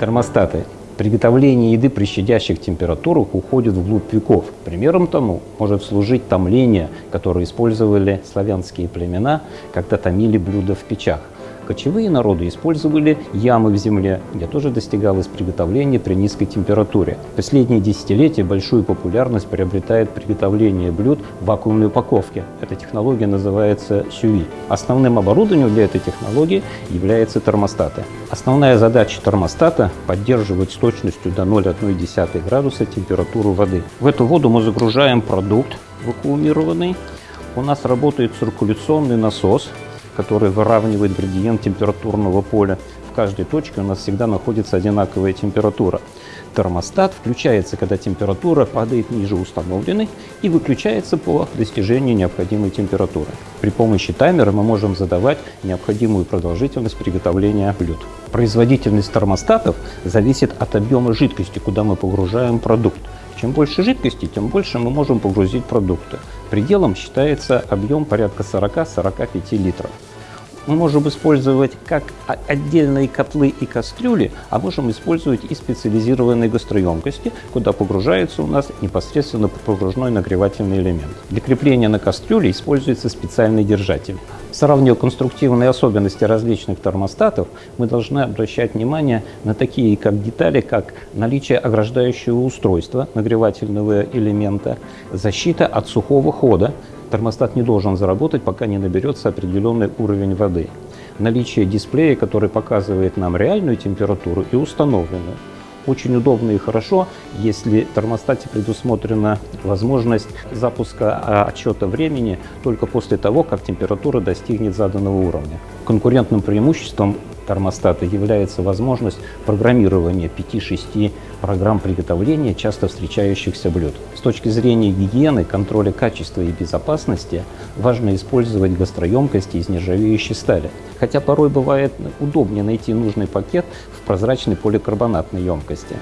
Термостаты. Приготовление еды при щадящих температурах уходит вглубь веков. Примером тому может служить томление, которое использовали славянские племена, когда томили блюда в печах. Кочевые народы использовали ямы в земле, где тоже достигалось приготовление при низкой температуре. В последние десятилетия большую популярность приобретает приготовление блюд в вакуумной упаковке. Эта технология называется сюви. Основным оборудованием для этой технологии являются термостаты. Основная задача термостата – поддерживать с точностью до 0,1 градуса температуру воды. В эту воду мы загружаем продукт вакуумированный. У нас работает циркуляционный насос, который выравнивает градиент температурного поля. В каждой точке у нас всегда находится одинаковая температура. Термостат включается, когда температура падает ниже установленной и выключается по достижении необходимой температуры. При помощи таймера мы можем задавать необходимую продолжительность приготовления блюд. Производительность термостатов зависит от объема жидкости, куда мы погружаем продукт. Чем больше жидкости, тем больше мы можем погрузить продукты. Пределом считается объем порядка 40-45 литров мы можем использовать как отдельные котлы и кастрюли, а можем использовать и специализированные гастроемкости, куда погружается у нас непосредственно погружной нагревательный элемент. Для крепления на кастрюле используется специальный держатель. Сравнивая конструктивные особенности различных термостатов, мы должны обращать внимание на такие как детали, как наличие ограждающего устройства нагревательного элемента, защита от сухого хода, термостат не должен заработать, пока не наберется определенный уровень воды. Наличие дисплея, который показывает нам реальную температуру и установленную. Очень удобно и хорошо, если в термостате предусмотрена возможность запуска а, отчета времени только после того, как температура достигнет заданного уровня. Конкурентным преимуществом термостата является возможность программирования 5-6 программ приготовления часто встречающихся блюд. С точки зрения гигиены, контроля качества и безопасности важно использовать гастроемкости из нержавеющей стали. Хотя порой бывает удобнее найти нужный пакет в прозрачной поликарбонатной емкости.